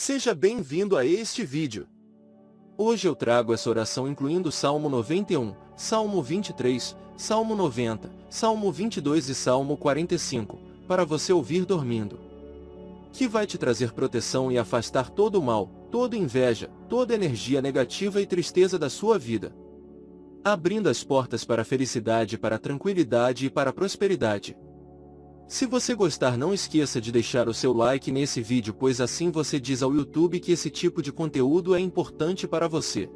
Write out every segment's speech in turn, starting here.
Seja bem-vindo a este vídeo. Hoje eu trago essa oração incluindo Salmo 91, Salmo 23, Salmo 90, Salmo 22 e Salmo 45, para você ouvir dormindo. Que vai te trazer proteção e afastar todo o mal, toda inveja, toda energia negativa e tristeza da sua vida. Abrindo as portas para a felicidade, para a tranquilidade e para a prosperidade. Se você gostar não esqueça de deixar o seu like nesse vídeo pois assim você diz ao YouTube que esse tipo de conteúdo é importante para você.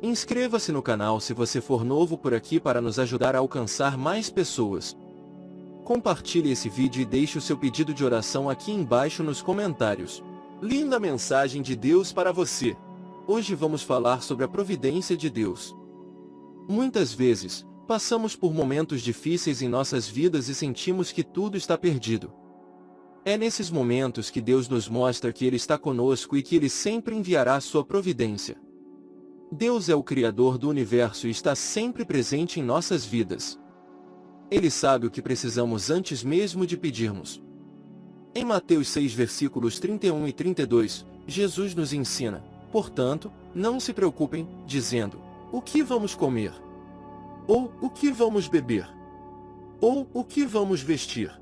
Inscreva-se no canal se você for novo por aqui para nos ajudar a alcançar mais pessoas. Compartilhe esse vídeo e deixe o seu pedido de oração aqui embaixo nos comentários. Linda mensagem de Deus para você. Hoje vamos falar sobre a providência de Deus. Muitas vezes, Passamos por momentos difíceis em nossas vidas e sentimos que tudo está perdido. É nesses momentos que Deus nos mostra que Ele está conosco e que Ele sempre enviará sua providência. Deus é o Criador do Universo e está sempre presente em nossas vidas. Ele sabe o que precisamos antes mesmo de pedirmos. Em Mateus 6 versículos 31 e 32, Jesus nos ensina, portanto, não se preocupem, dizendo, o que vamos comer? Ou, o que vamos beber? Ou, o que vamos vestir?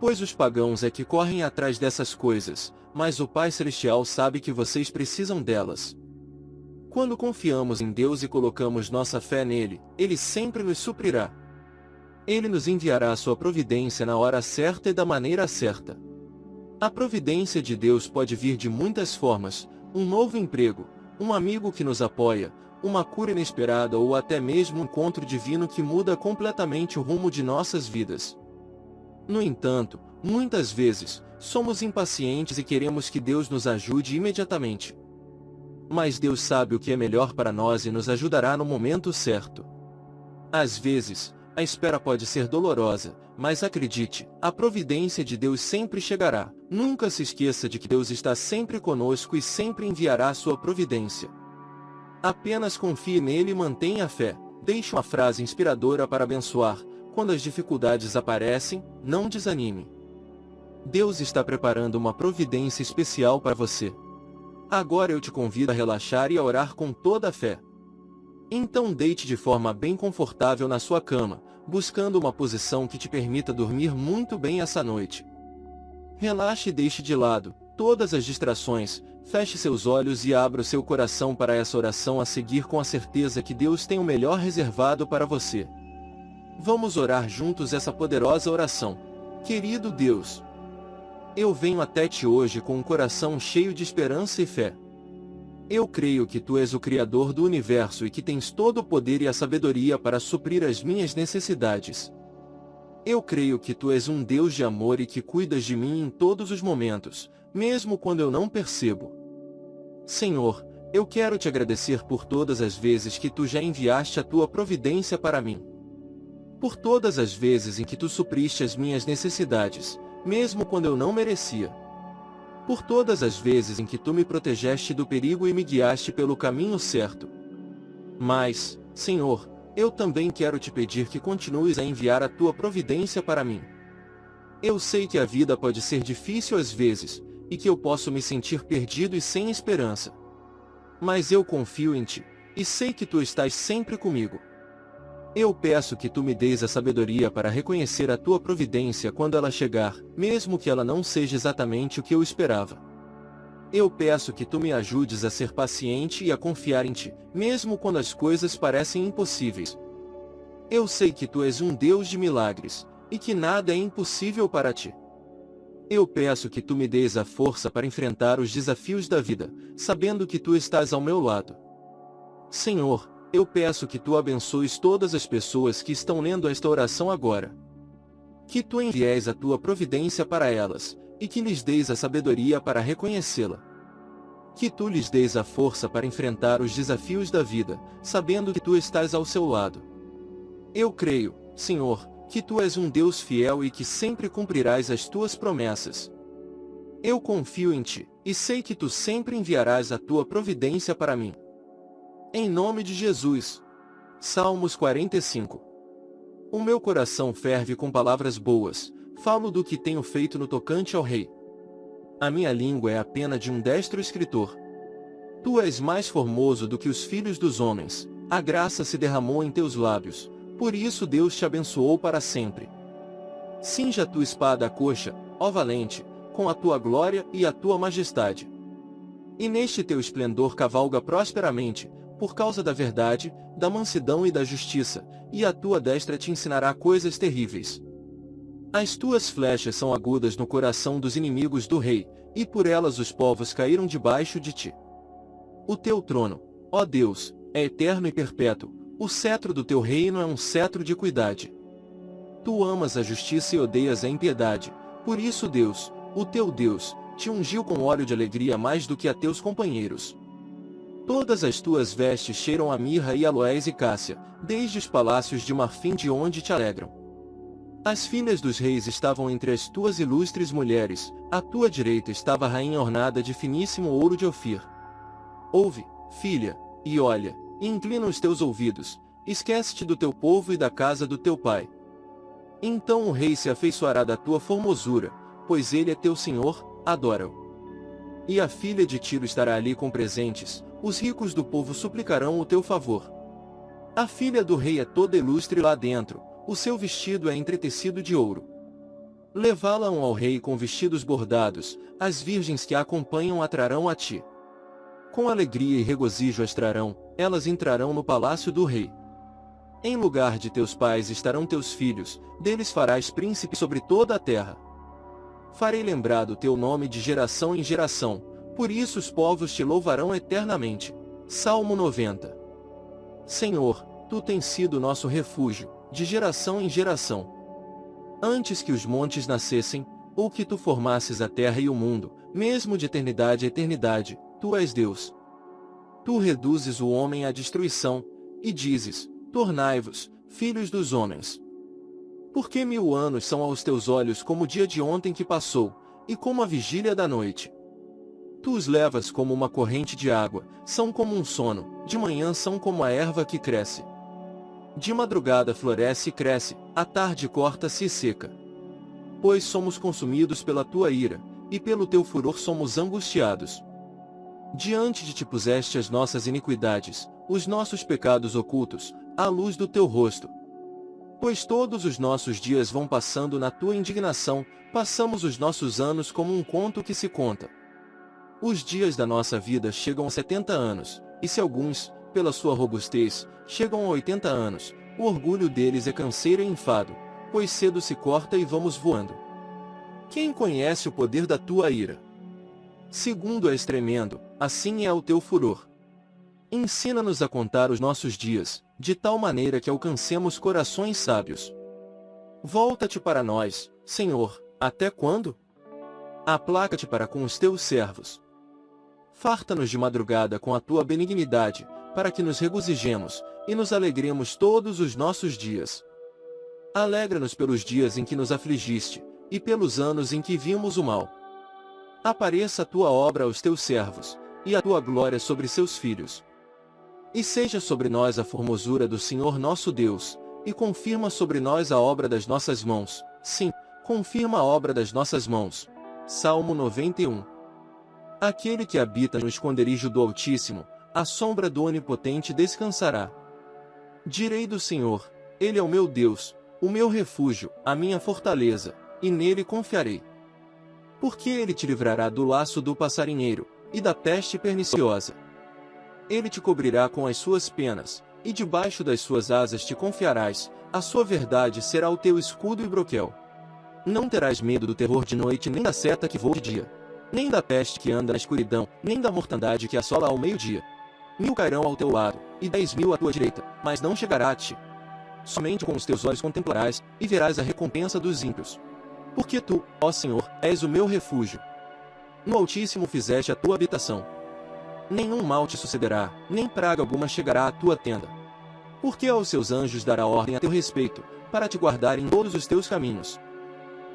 Pois os pagãos é que correm atrás dessas coisas, mas o Pai Celestial sabe que vocês precisam delas. Quando confiamos em Deus e colocamos nossa fé nele, Ele sempre nos suprirá. Ele nos enviará a sua providência na hora certa e da maneira certa. A providência de Deus pode vir de muitas formas, um novo emprego, um amigo que nos apoia, uma cura inesperada ou até mesmo um encontro divino que muda completamente o rumo de nossas vidas. No entanto, muitas vezes, somos impacientes e queremos que Deus nos ajude imediatamente. Mas Deus sabe o que é melhor para nós e nos ajudará no momento certo. Às vezes, a espera pode ser dolorosa, mas acredite, a providência de Deus sempre chegará. Nunca se esqueça de que Deus está sempre conosco e sempre enviará sua providência. Apenas confie nele e mantenha a fé. Deixe uma frase inspiradora para abençoar. Quando as dificuldades aparecem, não desanime. Deus está preparando uma providência especial para você. Agora eu te convido a relaxar e a orar com toda a fé. Então deite de forma bem confortável na sua cama, buscando uma posição que te permita dormir muito bem essa noite. Relaxe e deixe de lado todas as distrações, feche seus olhos e abra o seu coração para essa oração a seguir com a certeza que Deus tem o melhor reservado para você. Vamos orar juntos essa poderosa oração. Querido Deus, eu venho até ti hoje com um coração cheio de esperança e fé. Eu creio que Tu és o Criador do Universo e que tens todo o poder e a sabedoria para suprir as minhas necessidades. Eu creio que Tu és um Deus de amor e que cuidas de mim em todos os momentos, mesmo quando eu não percebo. Senhor, eu quero te agradecer por todas as vezes que tu já enviaste a tua providência para mim. Por todas as vezes em que tu supriste as minhas necessidades, mesmo quando eu não merecia. Por todas as vezes em que tu me protegeste do perigo e me guiaste pelo caminho certo. Mas, Senhor, eu também quero te pedir que continues a enviar a tua providência para mim. Eu sei que a vida pode ser difícil às vezes, e que eu posso me sentir perdido e sem esperança. Mas eu confio em ti, e sei que tu estás sempre comigo. Eu peço que tu me deis a sabedoria para reconhecer a tua providência quando ela chegar, mesmo que ela não seja exatamente o que eu esperava. Eu peço que tu me ajudes a ser paciente e a confiar em ti, mesmo quando as coisas parecem impossíveis. Eu sei que tu és um Deus de milagres, e que nada é impossível para ti. Eu peço que tu me des a força para enfrentar os desafios da vida, sabendo que tu estás ao meu lado. Senhor, eu peço que tu abençoes todas as pessoas que estão lendo esta oração agora. Que tu envies a tua providência para elas, e que lhes deis a sabedoria para reconhecê-la. Que tu lhes deis a força para enfrentar os desafios da vida, sabendo que tu estás ao seu lado. Eu creio, Senhor, que tu és um Deus fiel e que sempre cumprirás as tuas promessas. Eu confio em ti, e sei que tu sempre enviarás a tua providência para mim. Em nome de Jesus. Salmos 45 O meu coração ferve com palavras boas, falo do que tenho feito no tocante ao rei. a minha língua é a pena de um destro escritor. Tu és mais formoso do que os filhos dos homens, a graça se derramou em teus lábios, por isso Deus te abençoou para sempre. Cinja tua espada à coxa, ó valente, com a tua glória e a tua majestade. E neste teu esplendor cavalga prosperamente, por causa da verdade, da mansidão e da justiça, e a tua destra te ensinará coisas terríveis. As tuas flechas são agudas no coração dos inimigos do rei, e por elas os povos caíram debaixo de ti. O teu trono, ó Deus, é eterno e perpétuo, o cetro do teu reino é um cetro de cuidade. Tu amas a justiça e odeias a impiedade, por isso Deus, o teu Deus, te ungiu com óleo de alegria mais do que a teus companheiros. Todas as tuas vestes cheiram a mirra e aloés e cássia, desde os palácios de marfim de onde te alegram. As filhas dos reis estavam entre as tuas ilustres mulheres, à tua direita estava a rainha ornada de finíssimo ouro de Ofir. Ouve, filha, e olha, e inclina os teus ouvidos, esquece-te do teu povo e da casa do teu pai. Então o rei se afeiçoará da tua formosura, pois ele é teu senhor, adora-o. E a filha de Tiro estará ali com presentes, os ricos do povo suplicarão o teu favor. A filha do rei é toda ilustre lá dentro, o seu vestido é entretecido de ouro. Levá-la-ão ao rei com vestidos bordados, as virgens que a acompanham atrarão a ti. Com alegria e regozijo as trarão, elas entrarão no palácio do rei. Em lugar de teus pais estarão teus filhos, deles farás príncipe sobre toda a terra. Farei lembrado teu nome de geração em geração, por isso os povos te louvarão eternamente. Salmo 90 Senhor, Tu tens sido nosso refúgio, de geração em geração. Antes que os montes nascessem, ou que Tu formasses a terra e o mundo, mesmo de eternidade a eternidade, Tu és Deus. Tu reduzes o homem à destruição, e dizes, Tornai-vos, filhos dos homens. Porque mil anos são aos teus olhos como o dia de ontem que passou, e como a vigília da noite. Tu os levas como uma corrente de água, são como um sono, de manhã são como a erva que cresce. De madrugada floresce e cresce, à tarde corta-se e seca. Pois somos consumidos pela tua ira, e pelo teu furor somos angustiados. Diante de ti puseste as nossas iniquidades, os nossos pecados ocultos, à luz do teu rosto. Pois todos os nossos dias vão passando na tua indignação, passamos os nossos anos como um conto que se conta. Os dias da nossa vida chegam a 70 anos, e se alguns, pela sua robustez, chegam a 80 anos, o orgulho deles é canseiro e enfado, pois cedo se corta e vamos voando. Quem conhece o poder da tua ira? Segundo és tremendo, assim é o teu furor. Ensina-nos a contar os nossos dias, de tal maneira que alcancemos corações sábios. Volta-te para nós, Senhor, até quando? Aplaca-te para com os teus servos. Farta-nos de madrugada com a tua benignidade, para que nos regozijemos, e nos alegremos todos os nossos dias. Alegra-nos pelos dias em que nos afligiste, e pelos anos em que vimos o mal. Apareça a tua obra aos teus servos, e a tua glória sobre seus filhos. E seja sobre nós a formosura do Senhor nosso Deus, e confirma sobre nós a obra das nossas mãos. Sim, confirma a obra das nossas mãos. Salmo 91 Aquele que habita no esconderijo do Altíssimo, a sombra do Onipotente descansará. Direi do Senhor, Ele é o meu Deus, o meu refúgio, a minha fortaleza, e nele confiarei. Porque ele te livrará do laço do passarinheiro, e da peste perniciosa. Ele te cobrirá com as suas penas, e debaixo das suas asas te confiarás, a sua verdade será o teu escudo e broquel. Não terás medo do terror de noite nem da seta que voa de dia nem da peste que anda na escuridão, nem da mortandade que assola ao meio-dia. Mil cairão ao teu lado, e dez mil à tua direita, mas não chegará a ti. Somente com os teus olhos contemplarás, e verás a recompensa dos ímpios. Porque tu, ó Senhor, és o meu refúgio. No Altíssimo fizeste a tua habitação. Nenhum mal te sucederá, nem praga alguma chegará à tua tenda. Porque aos seus anjos dará ordem a teu respeito, para te guardar em todos os teus caminhos.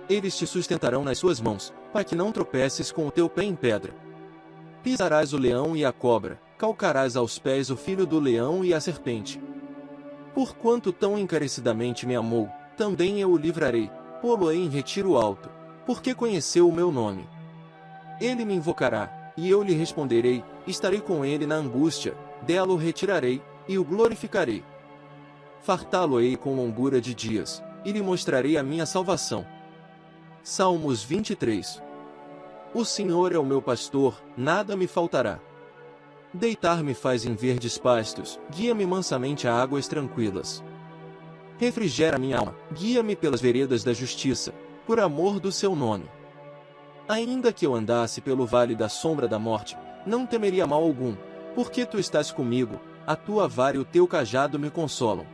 Eles te sustentarão nas suas mãos, para que não tropeces com o teu pé em pedra. Pisarás o leão e a cobra, calcarás aos pés o filho do leão e a serpente. Porquanto tão encarecidamente me amou, também eu o livrarei, pô-lo-ei em retiro alto, porque conheceu o meu nome. Ele me invocará, e eu lhe responderei, estarei com ele na angústia, dela o retirarei, e o glorificarei. Fartá-lo-ei com longura de dias, e lhe mostrarei a minha salvação. Salmos 23 O Senhor é o meu pastor, nada me faltará. Deitar-me faz em verdes pastos, guia-me mansamente a águas tranquilas. Refrigera minha alma, guia-me pelas veredas da justiça, por amor do seu nome. Ainda que eu andasse pelo vale da sombra da morte, não temeria mal algum, porque tu estás comigo, a tua vara e o teu cajado me consolam.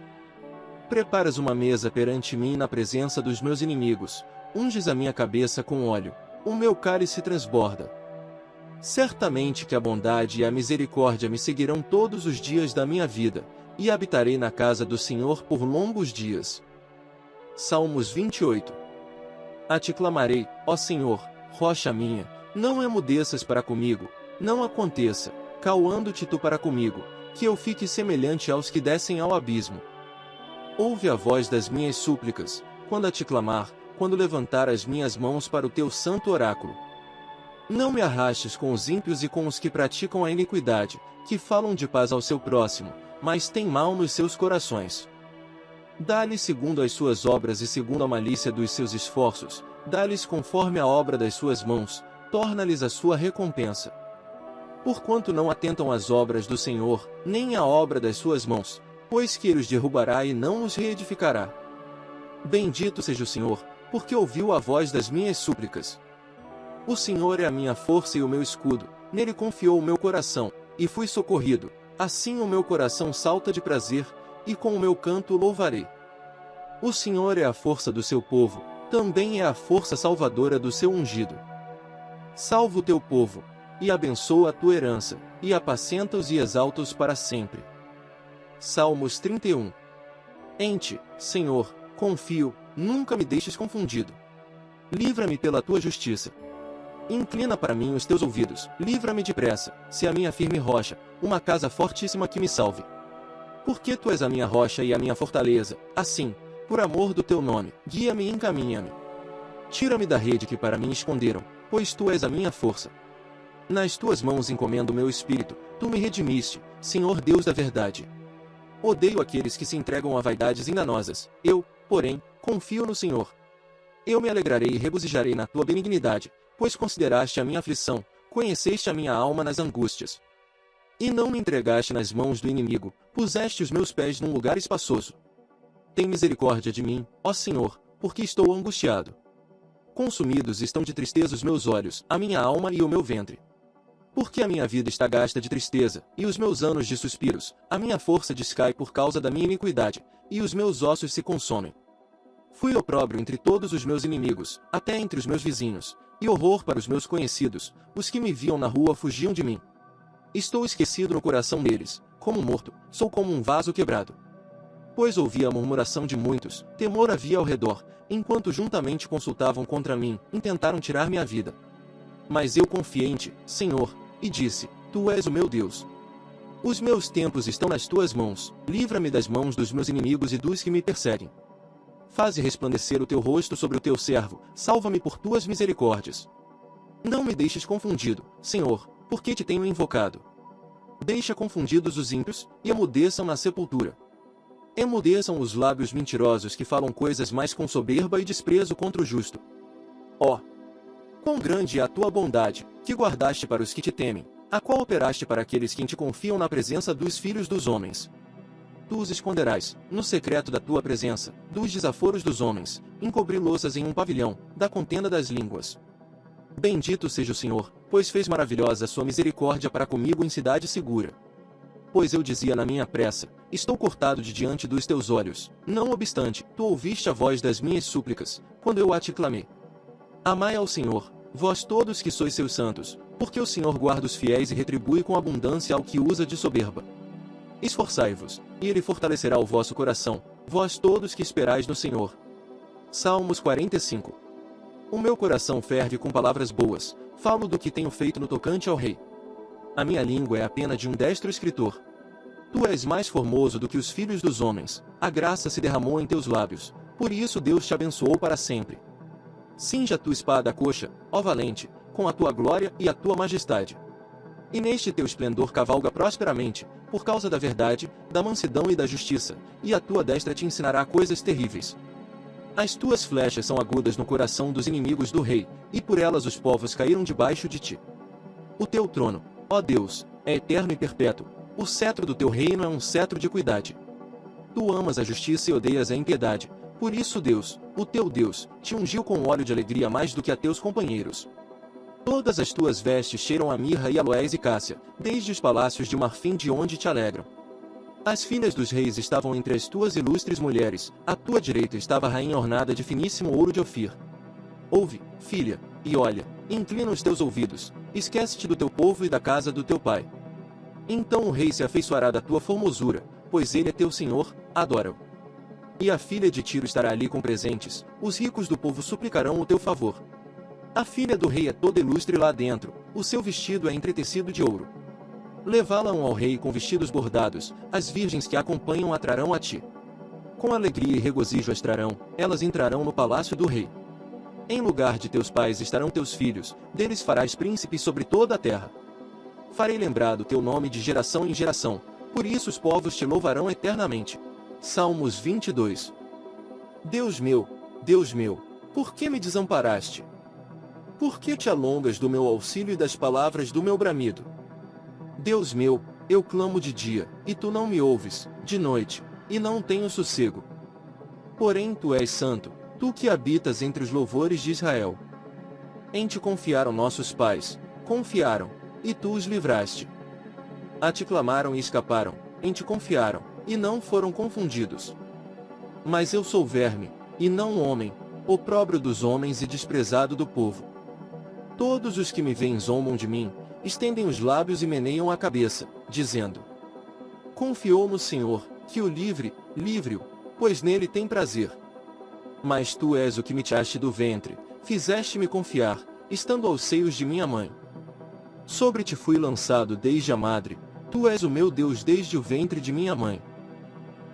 Preparas uma mesa perante mim na presença dos meus inimigos, unges a minha cabeça com óleo, o meu cálice transborda. Certamente que a bondade e a misericórdia me seguirão todos os dias da minha vida, e habitarei na casa do Senhor por longos dias. Salmos 28 A ti clamarei, ó Senhor, rocha minha, não emudeças para comigo, não aconteça, cauando-te tu para comigo, que eu fique semelhante aos que descem ao abismo. Ouve a voz das minhas súplicas, quando a te clamar, quando levantar as minhas mãos para o teu santo oráculo. Não me arrastes com os ímpios e com os que praticam a iniquidade, que falam de paz ao seu próximo, mas têm mal nos seus corações. Dá-lhe segundo as suas obras e segundo a malícia dos seus esforços, dá-lhes conforme a obra das suas mãos, torna-lhes a sua recompensa. Porquanto não atentam às obras do Senhor, nem à obra das suas mãos, pois que ele os derrubará e não os reedificará. Bendito seja o Senhor, porque ouviu a voz das minhas súplicas. O Senhor é a minha força e o meu escudo, nele confiou o meu coração, e fui socorrido. Assim o meu coração salta de prazer, e com o meu canto louvarei. O Senhor é a força do seu povo, também é a força salvadora do seu ungido. Salva o teu povo, e abençoa a tua herança, e apacenta-os e exalta-os para sempre. Salmos 31 Em ti, Senhor, confio, nunca me deixes confundido. Livra-me pela tua justiça. Inclina para mim os teus ouvidos, livra-me depressa, se a minha firme rocha, uma casa fortíssima que me salve. Porque tu és a minha rocha e a minha fortaleza, assim, por amor do teu nome, guia-me e encaminha-me. Tira-me da rede que para mim esconderam, pois tu és a minha força. Nas tuas mãos encomendo o meu espírito, tu me redimiste, Senhor Deus da verdade. Odeio aqueles que se entregam a vaidades enganosas. Eu, porém, confio no Senhor. Eu me alegrarei e regozijarei na tua benignidade, pois consideraste a minha aflição, conheceste a minha alma nas angústias. E não me entregaste nas mãos do inimigo, puseste os meus pés num lugar espaçoso. Tem misericórdia de mim, ó Senhor, porque estou angustiado. Consumidos estão de tristeza os meus olhos, a minha alma e o meu ventre. Porque a minha vida está gasta de tristeza, e os meus anos de suspiros, a minha força descai por causa da minha iniquidade, e os meus ossos se consomem. Fui opróbrio entre todos os meus inimigos, até entre os meus vizinhos, e horror para os meus conhecidos, os que me viam na rua fugiam de mim. Estou esquecido no coração deles, como morto, sou como um vaso quebrado. Pois ouvi a murmuração de muitos, temor havia ao redor, enquanto juntamente consultavam contra mim, intentaram tirar minha vida. Mas eu confiei em ti, Senhor, e disse: Tu és o meu Deus. Os meus tempos estão nas tuas mãos, livra-me das mãos dos meus inimigos e dos que me perseguem. Faze resplandecer o teu rosto sobre o teu servo, salva-me por tuas misericórdias. Não me deixes confundido, Senhor, porque te tenho invocado. Deixa confundidos os ímpios, e emudeçam na sepultura. Emudeçam os lábios mentirosos que falam coisas mais com soberba e desprezo contra o justo. Ó, oh, Quão grande é a tua bondade, que guardaste para os que te temem, a qual operaste para aqueles que te confiam na presença dos filhos dos homens. Tu os esconderás, no secreto da tua presença, dos desaforos dos homens, encobri-los em um pavilhão, da contenda das línguas. Bendito seja o Senhor, pois fez maravilhosa sua misericórdia para comigo em cidade segura. Pois eu dizia na minha pressa, estou cortado de diante dos teus olhos. Não obstante, tu ouviste a voz das minhas súplicas, quando eu a te clamei. Amai ao Senhor, vós todos que sois seus santos, porque o Senhor guarda os fiéis e retribui com abundância ao que usa de soberba. Esforçai-vos, e ele fortalecerá o vosso coração, vós todos que esperais no Senhor. Salmos 45 O meu coração ferve com palavras boas, falo do que tenho feito no tocante ao rei. A minha língua é a pena de um destro escritor. Tu és mais formoso do que os filhos dos homens, a graça se derramou em teus lábios, por isso Deus te abençoou para sempre. Cinja tua espada coxa, ó valente, com a tua glória e a tua majestade. E neste teu esplendor cavalga prosperamente, por causa da verdade, da mansidão e da justiça, e a tua destra te ensinará coisas terríveis. As tuas flechas são agudas no coração dos inimigos do rei, e por elas os povos caíram debaixo de ti. O teu trono, ó Deus, é eterno e perpétuo, o cetro do teu reino é um cetro de cuidade. Tu amas a justiça e odeias a impiedade, por isso Deus, o teu Deus, te ungiu com óleo de alegria mais do que a teus companheiros. Todas as tuas vestes cheiram a mirra e aloés e cássia, desde os palácios de marfim de onde te alegram. As filhas dos reis estavam entre as tuas ilustres mulheres, à tua direita estava a rainha ornada de finíssimo ouro de Ofir. Ouve, filha, e olha, inclina os teus ouvidos, esquece-te do teu povo e da casa do teu pai. Então o rei se afeiçoará da tua formosura, pois ele é teu senhor, adora-o. E a filha de Tiro estará ali com presentes, os ricos do povo suplicarão o teu favor. A filha do rei é toda ilustre lá dentro, o seu vestido é entretecido de ouro. Levá-la-ão ao rei com vestidos bordados, as virgens que a acompanham atrarão a ti. Com alegria e regozijo as trarão, elas entrarão no palácio do rei. Em lugar de teus pais estarão teus filhos, deles farás príncipes sobre toda a terra. Farei lembrado teu nome de geração em geração, por isso os povos te louvarão eternamente. Salmos 22 Deus meu, Deus meu, por que me desamparaste? Por que te alongas do meu auxílio e das palavras do meu bramido? Deus meu, eu clamo de dia, e tu não me ouves, de noite, e não tenho sossego. Porém tu és santo, tu que habitas entre os louvores de Israel. Em te confiaram nossos pais, confiaram, e tu os livraste. A te clamaram e escaparam, em te confiaram, e não foram confundidos. Mas eu sou verme, e não homem, opróbrio dos homens e desprezado do povo. Todos os que me veem zombam de mim, estendem os lábios e meneiam a cabeça, dizendo: Confiou no Senhor, que o livre, livre-o, pois nele tem prazer. Mas tu és o que me tiraste do ventre, fizeste-me confiar, estando aos seios de minha mãe. Sobre ti fui lançado desde a madre, tu és o meu Deus desde o ventre de minha mãe.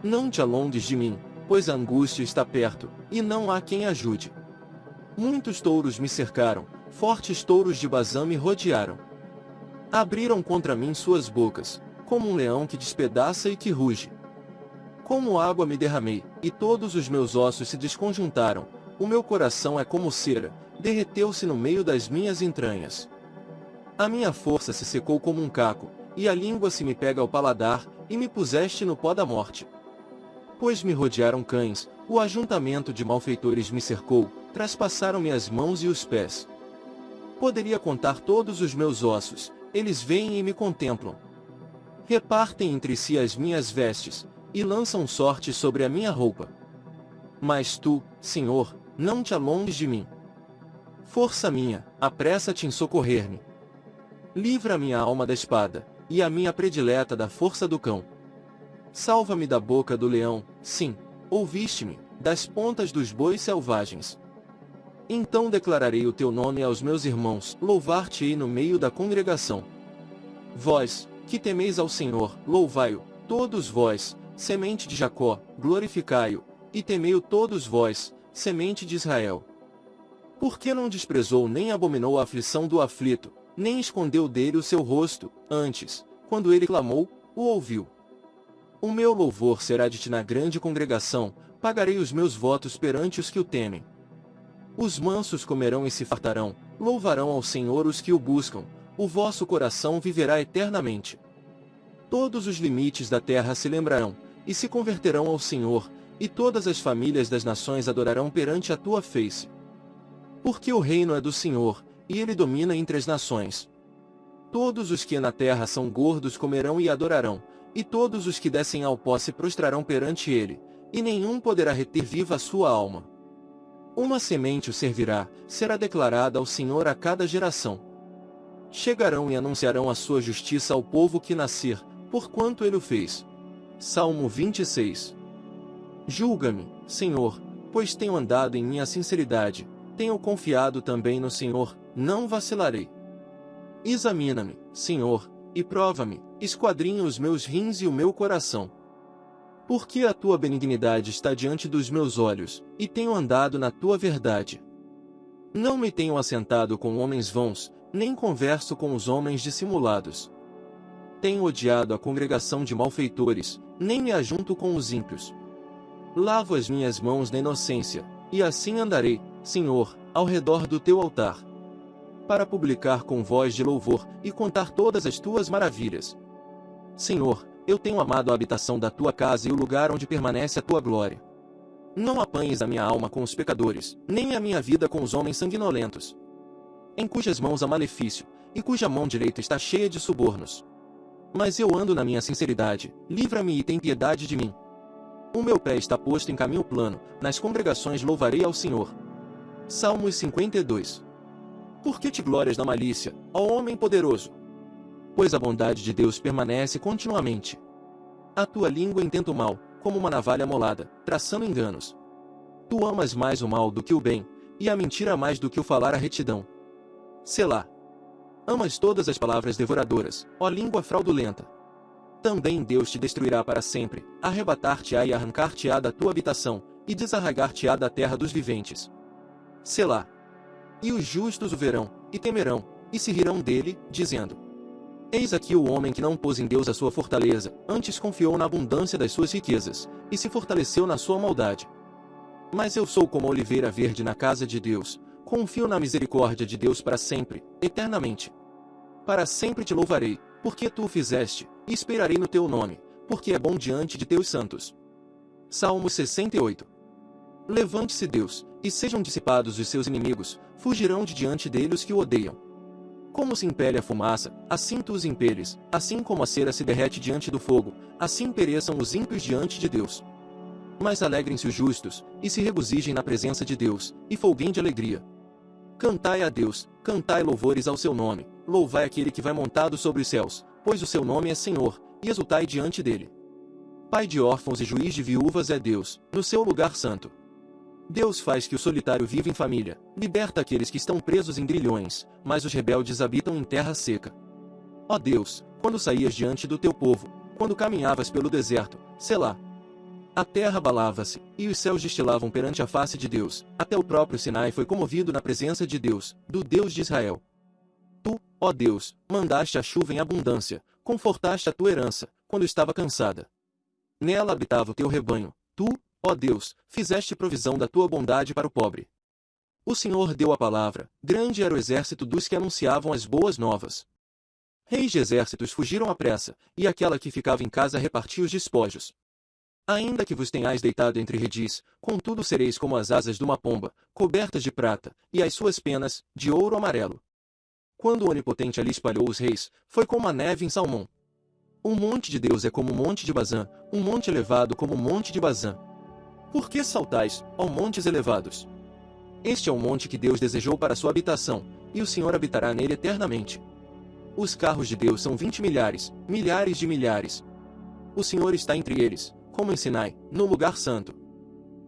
Não te alongues de mim, pois a angústia está perto, e não há quem ajude. Muitos touros me cercaram, fortes touros de Bazã me rodearam. Abriram contra mim suas bocas, como um leão que despedaça e que ruge. Como água me derramei, e todos os meus ossos se desconjuntaram, o meu coração é como cera, derreteu-se no meio das minhas entranhas. A minha força se secou como um caco, e a língua se me pega ao paladar, e me puseste no pó da morte. Pois me rodearam cães, o ajuntamento de malfeitores me cercou, traspassaram-me as mãos e os pés. Poderia contar todos os meus ossos, eles vêm e me contemplam. Repartem entre si as minhas vestes, e lançam sorte sobre a minha roupa. Mas tu, Senhor, não te alongues de mim. Força minha, apressa-te em socorrer-me. Livra a minha alma da espada, e a minha predileta da força do cão. Salva-me da boca do leão, sim, ouviste-me, das pontas dos bois selvagens. Então declararei o teu nome aos meus irmãos, louvar-te-ei no meio da congregação. Vós, que temeis ao Senhor, louvai-o, todos vós, semente de Jacó, glorificai-o, e temei-o todos vós, semente de Israel. Porque não desprezou nem abominou a aflição do aflito, nem escondeu dele o seu rosto, antes, quando ele clamou, o ouviu. O meu louvor será de ti na grande congregação, pagarei os meus votos perante os que o temem. Os mansos comerão e se fartarão, louvarão ao Senhor os que o buscam, o vosso coração viverá eternamente. Todos os limites da terra se lembrarão, e se converterão ao Senhor, e todas as famílias das nações adorarão perante a tua face. Porque o reino é do Senhor, e ele domina entre as nações. Todos os que na terra são gordos comerão e adorarão, e todos os que descem ao pó se prostrarão perante ele, e nenhum poderá reter viva a sua alma. Uma semente o servirá, será declarada ao Senhor a cada geração. Chegarão e anunciarão a sua justiça ao povo que nascer, porquanto ele o fez. Salmo 26 Julga-me, Senhor, pois tenho andado em minha sinceridade, tenho confiado também no Senhor, não vacilarei. Examina-me, Senhor, e prova-me, esquadrinha os meus rins e o meu coração porque a tua benignidade está diante dos meus olhos, e tenho andado na tua verdade. Não me tenho assentado com homens vãos, nem converso com os homens dissimulados. Tenho odiado a congregação de malfeitores, nem me ajunto com os ímpios. Lavo as minhas mãos na inocência, e assim andarei, Senhor, ao redor do teu altar. Para publicar com voz de louvor e contar todas as tuas maravilhas. Senhor, eu tenho amado a habitação da tua casa e o lugar onde permanece a tua glória. Não apanhes a minha alma com os pecadores, nem a minha vida com os homens sanguinolentos, em cujas mãos há malefício, e cuja mão direita está cheia de subornos. Mas eu ando na minha sinceridade, livra-me e tem piedade de mim. O meu pé está posto em caminho plano, nas congregações louvarei ao Senhor. Salmos 52 Por que te glórias na malícia, ó homem poderoso? Pois a bondade de Deus permanece continuamente. A tua língua intenta o mal, como uma navalha molada, traçando enganos. Tu amas mais o mal do que o bem, e a mentira mais do que o falar a retidão. Selá. Amas todas as palavras devoradoras, ó língua fraudulenta. Também Deus te destruirá para sempre, arrebatar-te-á e arrancar-te-á da tua habitação, e desarraigar-te-á da terra dos viventes. Selá. E os justos o verão, e temerão, e se rirão dele, dizendo: Eis aqui o homem que não pôs em Deus a sua fortaleza, antes confiou na abundância das suas riquezas, e se fortaleceu na sua maldade. Mas eu sou como a oliveira verde na casa de Deus, Confio na misericórdia de Deus para sempre, eternamente. Para sempre te louvarei, porque tu o fizeste, e esperarei no teu nome, porque é bom diante de teus santos. Salmo 68 Levante-se Deus, e sejam dissipados os seus inimigos, fugirão de diante dele os que o odeiam. Como se impele a fumaça, assim tu os impeles, assim como a cera se derrete diante do fogo, assim pereçam os ímpios diante de Deus. Mas alegrem-se os justos, e se regozijem na presença de Deus, e folguem de alegria. Cantai a Deus, cantai louvores ao seu nome, louvai aquele que vai montado sobre os céus, pois o seu nome é Senhor, e exultai diante dele. Pai de órfãos e juiz de viúvas é Deus, no seu lugar santo. Deus faz que o solitário viva em família, liberta aqueles que estão presos em grilhões, mas os rebeldes habitam em terra seca. Ó Deus, quando saías diante do teu povo, quando caminhavas pelo deserto, Selá, a terra abalava-se, e os céus destilavam perante a face de Deus. Até o próprio Sinai foi comovido na presença de Deus, do Deus de Israel. Tu, ó Deus, mandaste a chuva em abundância, confortaste a tua herança, quando estava cansada. Nela habitava o teu rebanho. Tu, ó Deus, fizeste provisão da tua bondade para o pobre. O Senhor deu a palavra, grande era o exército dos que anunciavam as boas novas. Reis de exércitos fugiram à pressa, e aquela que ficava em casa repartia os despojos. Ainda que vos tenhais deitado entre redis, contudo sereis como as asas de uma pomba, cobertas de prata, e as suas penas, de ouro amarelo. Quando o Onipotente ali espalhou os reis, foi como a neve em Salmão. O monte de Deus é como o monte de Bazã, um monte elevado como o monte de Bazã. Por que saltais, ó montes elevados? Este é o monte que Deus desejou para sua habitação, e o Senhor habitará nele eternamente. Os carros de Deus são vinte milhares, milhares de milhares. O Senhor está entre eles, como em Sinai, no lugar santo.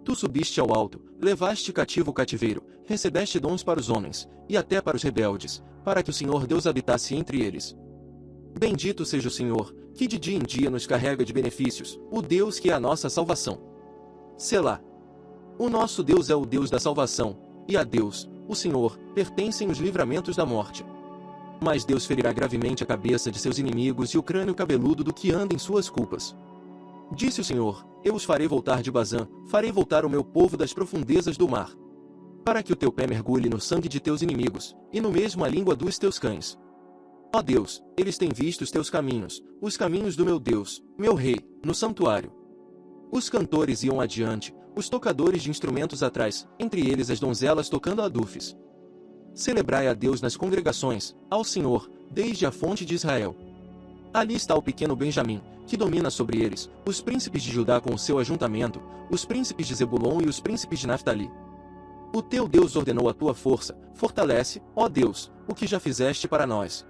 Tu subiste ao alto, levaste cativo o cativeiro, recebeste dons para os homens, e até para os rebeldes, para que o Senhor Deus habitasse entre eles. Bendito seja o Senhor, que de dia em dia nos carrega de benefícios, o Deus que é a nossa salvação. Selá. O nosso Deus é o Deus da salvação, e a Deus, o Senhor, pertencem os livramentos da morte. Mas Deus ferirá gravemente a cabeça de seus inimigos e o crânio cabeludo do que anda em suas culpas. Disse o Senhor, eu os farei voltar de Bazã, farei voltar o meu povo das profundezas do mar. Para que o teu pé mergulhe no sangue de teus inimigos, e no mesmo a língua dos teus cães. Ó Deus, eles têm visto os teus caminhos, os caminhos do meu Deus, meu Rei, no santuário. Os cantores iam adiante, os tocadores de instrumentos atrás, entre eles as donzelas tocando adufes. Celebrai a Deus nas congregações, ao Senhor, desde a fonte de Israel. Ali está o pequeno Benjamim, que domina sobre eles, os príncipes de Judá com o seu ajuntamento, os príncipes de Zebulon e os príncipes de Naphtali. O teu Deus ordenou a tua força, fortalece, ó Deus, o que já fizeste para nós.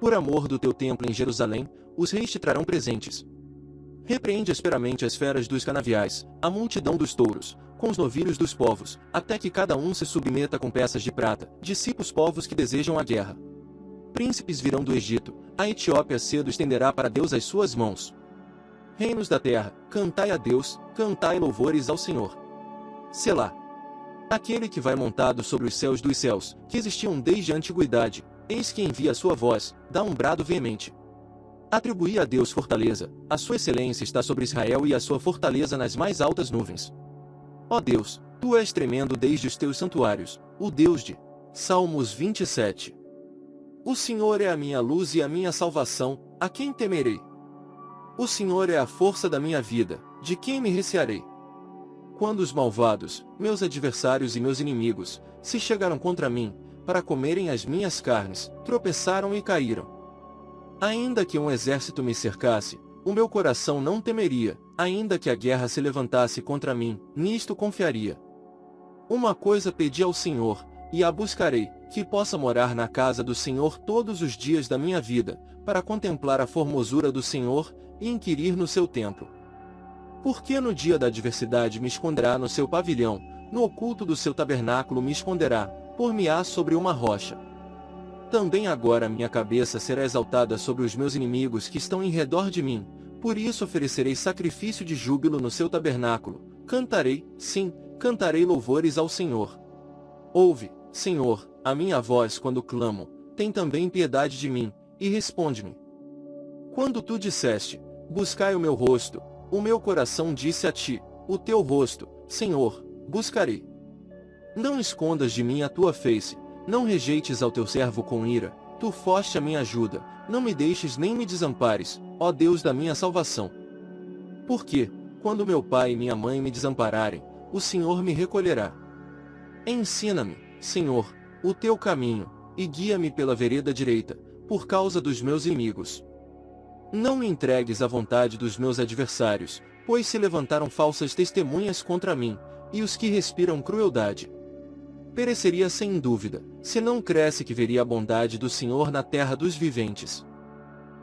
Por amor do teu templo em Jerusalém, os reis te trarão presentes. Repreende asperamente as feras dos canaviais, a multidão dos touros, com os novilhos dos povos, até que cada um se submeta com peças de prata, dissipa os povos que desejam a guerra. Príncipes virão do Egito, a Etiópia cedo estenderá para Deus as suas mãos. Reinos da terra, cantai a Deus, cantai louvores ao Senhor. Selá. Aquele que vai montado sobre os céus dos céus, que existiam desde a antiguidade, Eis que envia a sua voz, dá um brado veemente. Atribuí a Deus fortaleza, a sua excelência está sobre Israel e a sua fortaleza nas mais altas nuvens. Ó Deus, tu és tremendo desde os teus santuários, o Deus de Salmos 27. O Senhor é a minha luz e a minha salvação, a quem temerei? O Senhor é a força da minha vida, de quem me recearei? Quando os malvados, meus adversários e meus inimigos, se chegaram contra mim, para comerem as minhas carnes, tropeçaram e caíram. Ainda que um exército me cercasse, o meu coração não temeria, ainda que a guerra se levantasse contra mim, nisto confiaria. Uma coisa pedi ao Senhor, e a buscarei, que possa morar na casa do Senhor todos os dias da minha vida, para contemplar a formosura do Senhor, e inquirir no seu templo. Porque no dia da adversidade me esconderá no seu pavilhão, no oculto do seu tabernáculo me esconderá, por-me-á sobre uma rocha. Também agora minha cabeça será exaltada sobre os meus inimigos que estão em redor de mim, por isso oferecerei sacrifício de júbilo no seu tabernáculo, cantarei, sim, cantarei louvores ao Senhor. Ouve, Senhor, a minha voz quando clamo, tem também piedade de mim, e responde-me. Quando tu disseste, buscai o meu rosto, o meu coração disse a ti, o teu rosto, Senhor, buscarei. Não escondas de mim a tua face, não rejeites ao teu servo com ira, tu foste a minha ajuda, não me deixes nem me desampares, ó Deus da minha salvação. Porque, quando meu pai e minha mãe me desampararem, o Senhor me recolherá. Ensina-me, Senhor, o teu caminho, e guia-me pela vereda direita, por causa dos meus inimigos. Não me entregues à vontade dos meus adversários, pois se levantaram falsas testemunhas contra mim, e os que respiram crueldade pereceria sem dúvida, se não cresce que veria a bondade do Senhor na terra dos viventes.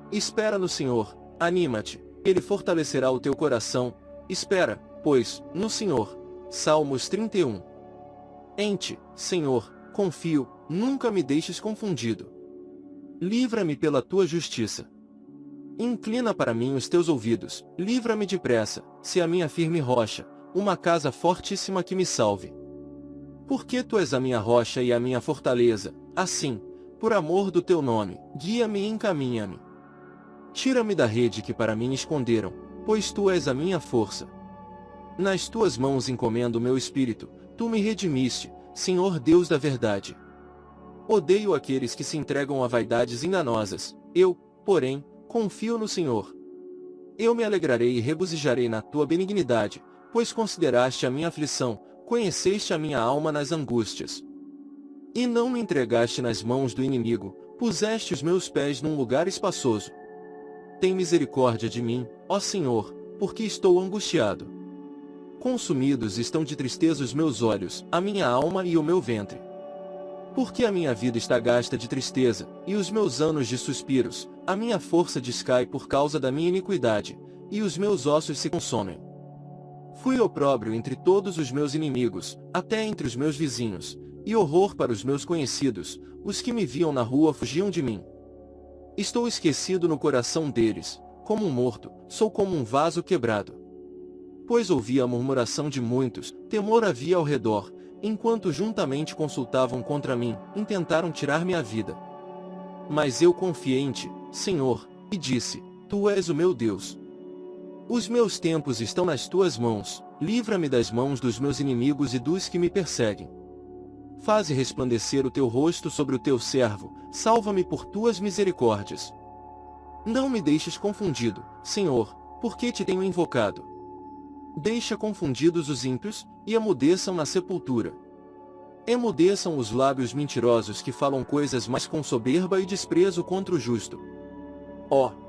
Espera no Senhor, anima-te, Ele fortalecerá o teu coração, espera, pois, no Senhor. Salmos 31 Em ti, Senhor, confio, nunca me deixes confundido. Livra-me pela tua justiça. Inclina para mim os teus ouvidos, livra-me depressa, se a minha firme rocha, uma casa fortíssima que me salve. Porque tu és a minha rocha e a minha fortaleza, assim, por amor do teu nome, guia-me e encaminha-me. Tira-me da rede que para mim esconderam, pois tu és a minha força. Nas tuas mãos encomendo o meu espírito, tu me redimiste, Senhor Deus da verdade. Odeio aqueles que se entregam a vaidades enganosas, eu, porém, confio no Senhor. Eu me alegrarei e regozijarei na tua benignidade, pois consideraste a minha aflição, conheceste a minha alma nas angústias. E não me entregaste nas mãos do inimigo, puseste os meus pés num lugar espaçoso. Tem misericórdia de mim, ó Senhor, porque estou angustiado. Consumidos estão de tristeza os meus olhos, a minha alma e o meu ventre. Porque a minha vida está gasta de tristeza, e os meus anos de suspiros, a minha força descai por causa da minha iniquidade, e os meus ossos se consomem. Fui opróbrio entre todos os meus inimigos, até entre os meus vizinhos, e horror para os meus conhecidos, os que me viam na rua fugiam de mim. Estou esquecido no coração deles, como um morto, sou como um vaso quebrado. Pois ouvi a murmuração de muitos, temor havia ao redor, enquanto juntamente consultavam contra mim, intentaram tirar-me a vida. Mas eu confiei em ti, Senhor, e disse, Tu és o meu Deus. Os meus tempos estão nas tuas mãos, livra-me das mãos dos meus inimigos e dos que me perseguem. Faze resplandecer o teu rosto sobre o teu servo, salva-me por tuas misericórdias. Não me deixes confundido, Senhor, porque te tenho invocado. Deixa confundidos os ímpios, e emudeçam na sepultura. Emudeçam os lábios mentirosos que falam coisas mais com soberba e desprezo contra o justo. Ó! Oh,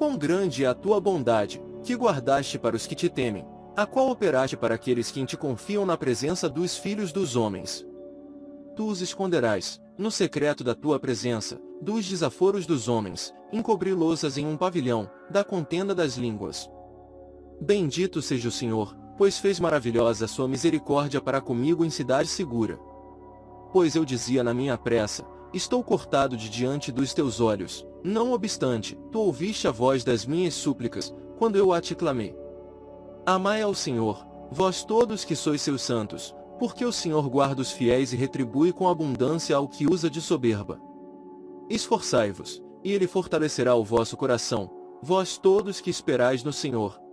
Quão grande é a tua bondade, que guardaste para os que te temem, a qual operaste para aqueles que em te confiam na presença dos filhos dos homens. Tu os esconderás, no secreto da tua presença, dos desaforos dos homens, encobri-los em um pavilhão, da contenda das línguas. Bendito seja o Senhor, pois fez maravilhosa sua misericórdia para comigo em cidade segura. Pois eu dizia na minha pressa, estou cortado de diante dos teus olhos, não obstante, tu ouviste a voz das minhas súplicas, quando eu a te clamei. Amai ao Senhor, vós todos que sois seus santos, porque o Senhor guarda os fiéis e retribui com abundância ao que usa de soberba. Esforçai-vos, e ele fortalecerá o vosso coração, vós todos que esperais no Senhor.